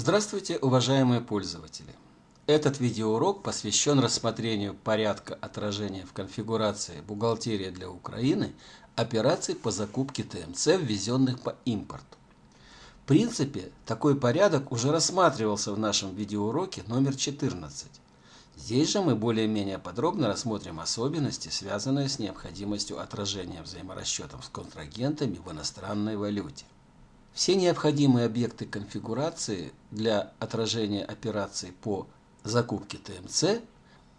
Здравствуйте, уважаемые пользователи! Этот видеоурок посвящен рассмотрению порядка отражения в конфигурации «Бухгалтерия для Украины» операций по закупке ТМЦ, ввезенных по импорту. В принципе, такой порядок уже рассматривался в нашем видеоуроке номер 14. Здесь же мы более-менее подробно рассмотрим особенности, связанные с необходимостью отражения взаиморасчетов с контрагентами в иностранной валюте. Все необходимые объекты конфигурации для отражения операций по закупке ТМЦ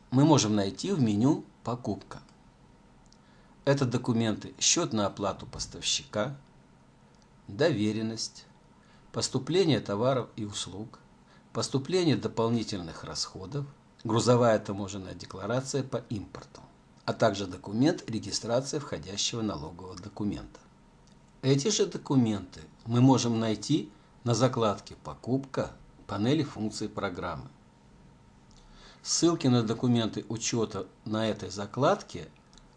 мы можем найти в меню «Покупка». Это документы «Счет на оплату поставщика», «Доверенность», «Поступление товаров и услуг», «Поступление дополнительных расходов», грузовая таможенная декларация по импорту, а также документ регистрации входящего налогового документа. Эти же документы мы можем найти на закладке «Покупка» панели функций программы. Ссылки на документы учета на этой закладке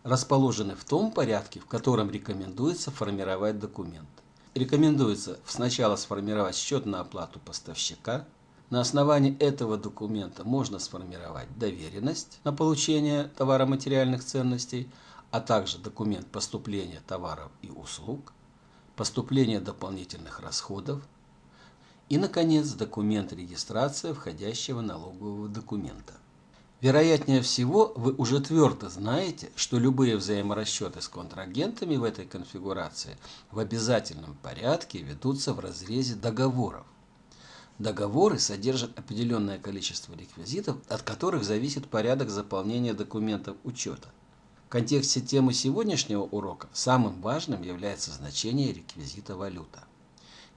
расположены в том порядке, в котором рекомендуется формировать документ. Рекомендуется сначала сформировать счет на оплату поставщика – на основании этого документа можно сформировать доверенность на получение товаро-материальных ценностей, а также документ поступления товаров и услуг, поступления дополнительных расходов и, наконец, документ регистрации входящего налогового документа. Вероятнее всего, вы уже твердо знаете, что любые взаиморасчеты с контрагентами в этой конфигурации в обязательном порядке ведутся в разрезе договоров. Договоры содержат определенное количество реквизитов, от которых зависит порядок заполнения документов учета. Контексте темы сегодняшнего урока самым важным является значение реквизита валюта.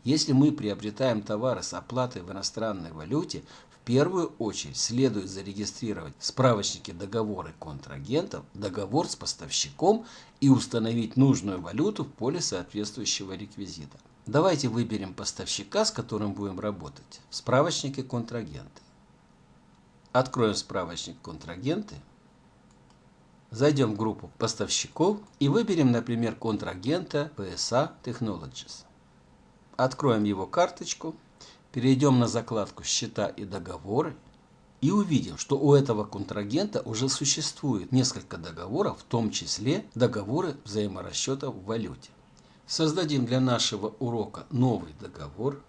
Если мы приобретаем товары с оплатой в иностранной валюте, в первую очередь следует зарегистрировать в справочнике договоры контрагентов, договор с поставщиком и установить нужную валюту в поле соответствующего реквизита. Давайте выберем поставщика, с которым будем работать. В справочнике контрагенты. Откроем справочник контрагенты. Зайдем в группу поставщиков и выберем, например, контрагента PSA Technologies. Откроем его карточку, перейдем на закладку «Счета и договоры» и увидим, что у этого контрагента уже существует несколько договоров, в том числе договоры взаиморасчетов в валюте. Создадим для нашего урока новый договор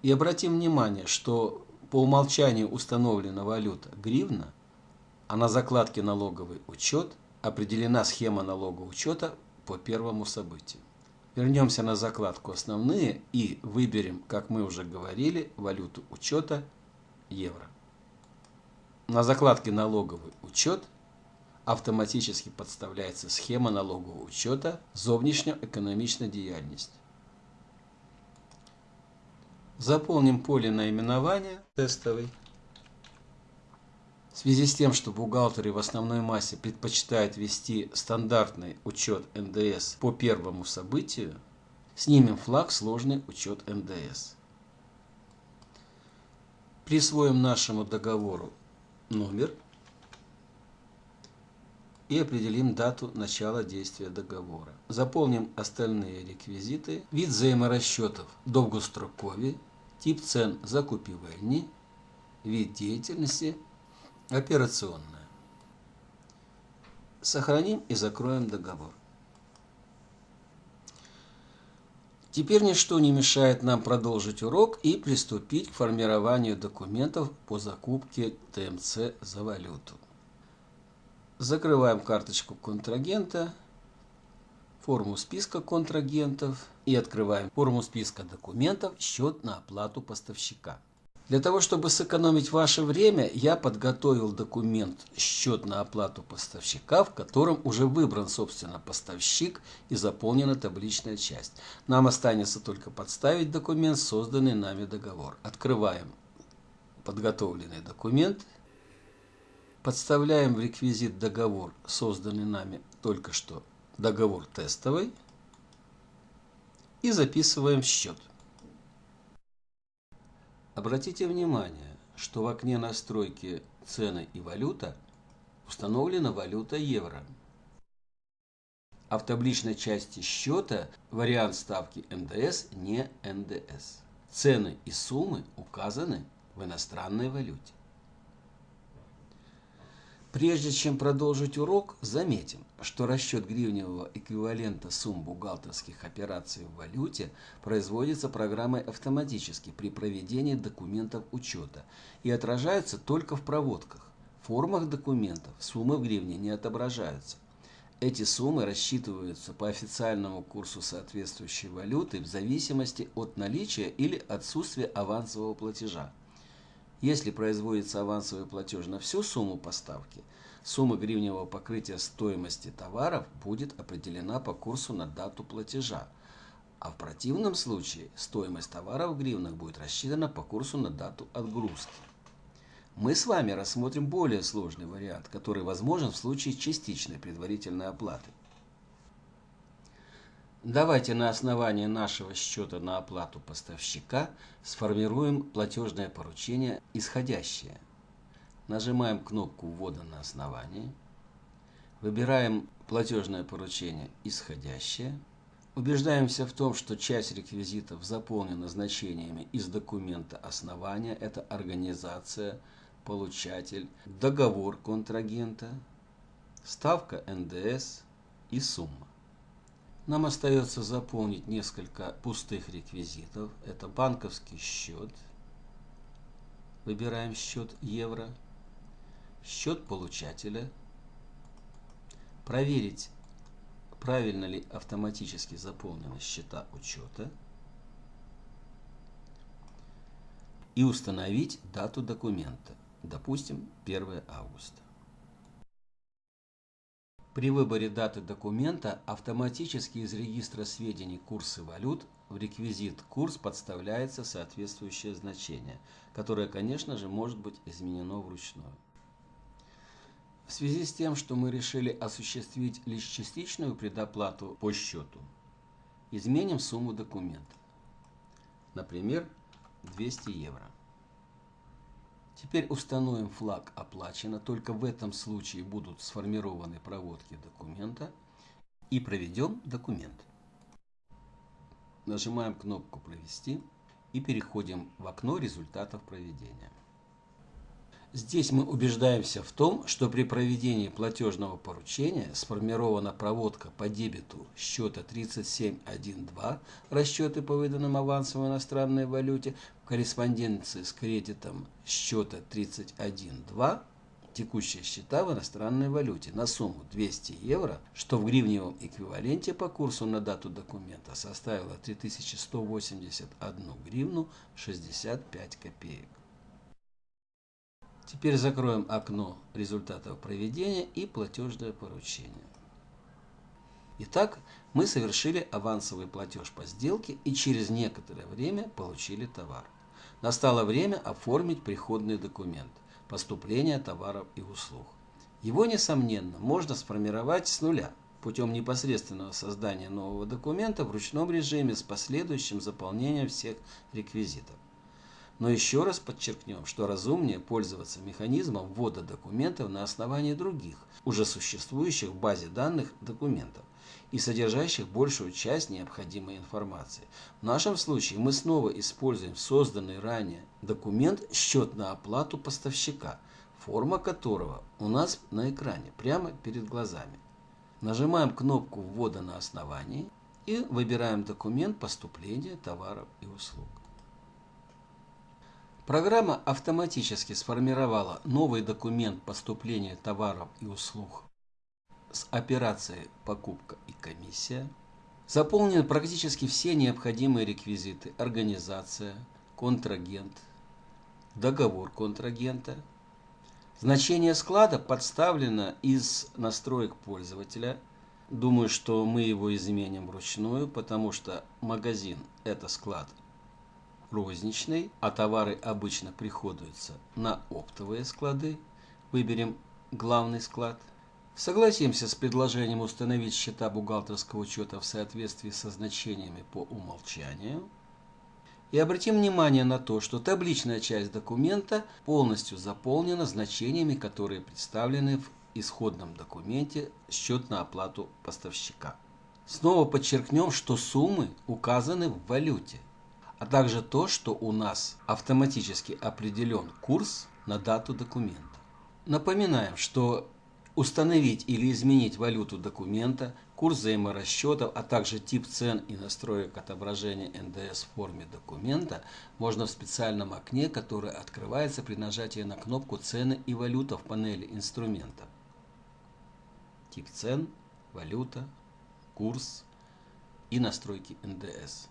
и обратим внимание, что по умолчанию установлена валюта гривна, а на закладке налоговый учет определена схема налогового учета по первому событию. Вернемся на закладку «Основные» и выберем, как мы уже говорили, валюту учета евро. На закладке «Налоговый учет» автоматически подставляется схема налогового учета зовнішньоекономічна діяльність. Заполним поле наименования тестовый. В связи с тем, что бухгалтеры в основной массе предпочитают вести стандартный учет НДС по первому событию, снимем флаг «Сложный учет НДС». Присвоим нашему договору номер – и определим дату начала действия договора. Заполним остальные реквизиты. Вид взаиморасчетов довгострокові, тип цен закупівельні, вид деятельности операционная. Сохраним и закроем договор. Теперь ничто не мешает нам продолжить урок и приступить к формированию документов по закупке ТМЦ за валюту. Закрываем карточку контрагента, форму списка контрагентов и открываем форму списка документов «Счет на оплату поставщика». Для того, чтобы сэкономить ваше время, я подготовил документ «Счет на оплату поставщика», в котором уже выбран, собственно, поставщик и заполнена табличная часть. Нам останется только подставить документ, созданный нами договор. Открываем подготовленный документ Подставляем в реквизит договор, созданный нами только что, договор тестовый, и записываем счет. Обратите внимание, что в окне настройки цены и валюта установлена валюта евро. А в табличной части счета вариант ставки НДС не НДС. Цены и суммы указаны в иностранной валюте. Прежде чем продолжить урок, заметим, что расчет гривневого эквивалента сумм бухгалтерских операций в валюте производится программой автоматически при проведении документов учета и отражается только в проводках. В формах документов суммы в гривне не отображаются. Эти суммы рассчитываются по официальному курсу соответствующей валюты в зависимости от наличия или отсутствия авансового платежа. Если производится авансовый платеж на всю сумму поставки, сумма гривневого покрытия стоимости товаров будет определена по курсу на дату платежа, а в противном случае стоимость товара в гривнах будет рассчитана по курсу на дату отгрузки. Мы с вами рассмотрим более сложный вариант, который возможен в случае частичной предварительной оплаты. Давайте на основании нашего счета на оплату поставщика сформируем платежное поручение исходящее. Нажимаем кнопку ввода на основании. Выбираем платежное поручение исходящее. Убеждаемся в том, что часть реквизитов заполнена значениями из документа основания. Это организация, получатель, договор контрагента, ставка НДС и сумма. Нам остается заполнить несколько пустых реквизитов. Это банковский счет. Выбираем счет евро. Счет получателя. Проверить, правильно ли автоматически заполнены счета учета. И установить дату документа. Допустим, 1 августа. При выборе даты документа автоматически из регистра сведений курсы валют в реквизит курс подставляется соответствующее значение, которое, конечно же, может быть изменено вручную. В связи с тем, что мы решили осуществить лишь частичную предоплату по счету, изменим сумму документа. Например, 200 евро. Теперь установим флаг «Оплачено». Только в этом случае будут сформированы проводки документа. И проведем документ. Нажимаем кнопку «Провести» и переходим в окно результатов проведения. Здесь мы убеждаемся в том, что при проведении платежного поручения сформирована проводка по дебету счета 3712, расчеты по выданным авансам в иностранной валюте, в корреспонденции с кредитом счета 31.2, текущие счета в иностранной валюте на сумму 200 евро, что в гривневом эквиваленте по курсу на дату документа составило 3181 гривну 65 копеек. Теперь закроем окно результатов проведения и платежное поручение. Итак, мы совершили авансовый платеж по сделке и через некоторое время получили товар. Настало время оформить приходный документ – поступление товаров и услуг. Его, несомненно, можно сформировать с нуля путем непосредственного создания нового документа в ручном режиме с последующим заполнением всех реквизитов. Но еще раз подчеркнем, что разумнее пользоваться механизмом ввода документов на основании других, уже существующих в базе данных документов и содержащих большую часть необходимой информации. В нашем случае мы снова используем созданный ранее документ «Счет на оплату поставщика», форма которого у нас на экране, прямо перед глазами. Нажимаем кнопку ввода на основании и выбираем документ поступления товаров и услуг. Программа автоматически сформировала новый документ поступления товаров и услуг с операцией «Покупка и комиссия». Заполнены практически все необходимые реквизиты – организация, контрагент, договор контрагента. Значение склада подставлено из настроек пользователя. Думаю, что мы его изменим вручную, потому что магазин – это склад розничный, а товары обычно приходуются на оптовые склады. Выберем главный склад. Согласимся с предложением установить счета бухгалтерского учета в соответствии со значениями по умолчанию. И обратим внимание на то, что табличная часть документа полностью заполнена значениями, которые представлены в исходном документе «Счет на оплату поставщика». Снова подчеркнем, что суммы указаны в валюте – а также то, что у нас автоматически определен курс на дату документа. Напоминаем, что установить или изменить валюту документа, курс взаиморасчетов, а также тип цен и настроек отображения НДС в форме документа можно в специальном окне, которое открывается при нажатии на кнопку «Цены и валюта» в панели инструментов. Тип цен, валюта, курс и настройки НДС.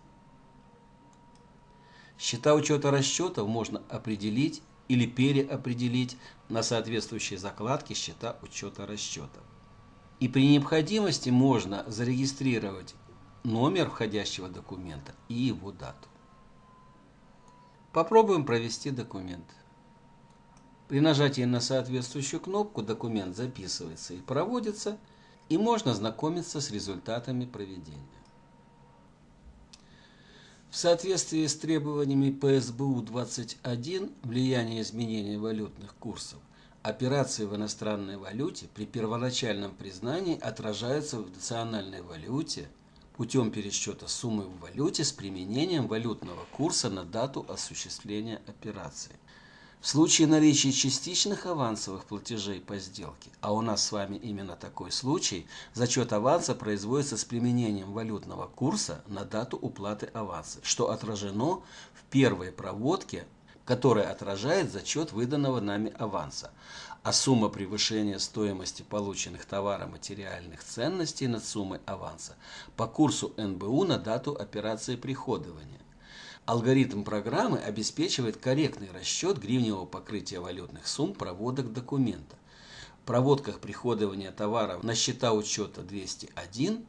Счета учета расчетов можно определить или переопределить на соответствующие закладки счета учета расчетов. И при необходимости можно зарегистрировать номер входящего документа и его дату. Попробуем провести документ. При нажатии на соответствующую кнопку документ записывается и проводится, и можно знакомиться с результатами проведения. В соответствии с требованиями ПСБУ-21 влияние изменения валютных курсов операции в иностранной валюте при первоначальном признании отражаются в национальной валюте путем пересчета суммы в валюте с применением валютного курса на дату осуществления операции. В случае наличия частичных авансовых платежей по сделке, а у нас с вами именно такой случай, зачет аванса производится с применением валютного курса на дату уплаты аванса, что отражено в первой проводке, которая отражает зачет выданного нами аванса, а сумма превышения стоимости полученных товаро-материальных ценностей над суммой аванса по курсу НБУ на дату операции приходования. Алгоритм программы обеспечивает корректный расчет гривневого покрытия валютных сумм проводок документа. В проводках приходования товаров на счета учета 201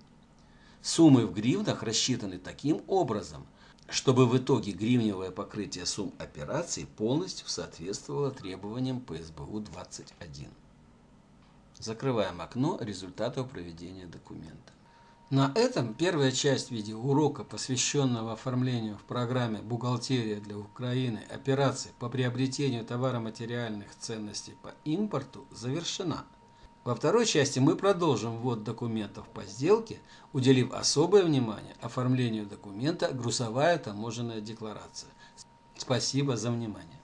суммы в гривнах рассчитаны таким образом, чтобы в итоге гривневое покрытие сумм операций полностью соответствовало требованиям ПСБУ-21. Закрываем окно результатов проведения документа. На этом первая часть видеоурока, посвященного оформлению в программе «Бухгалтерия для Украины» операций по приобретению товаро-материальных ценностей по импорту, завершена. Во второй части мы продолжим ввод документов по сделке, уделив особое внимание оформлению документа «Грузовая таможенная декларация». Спасибо за внимание.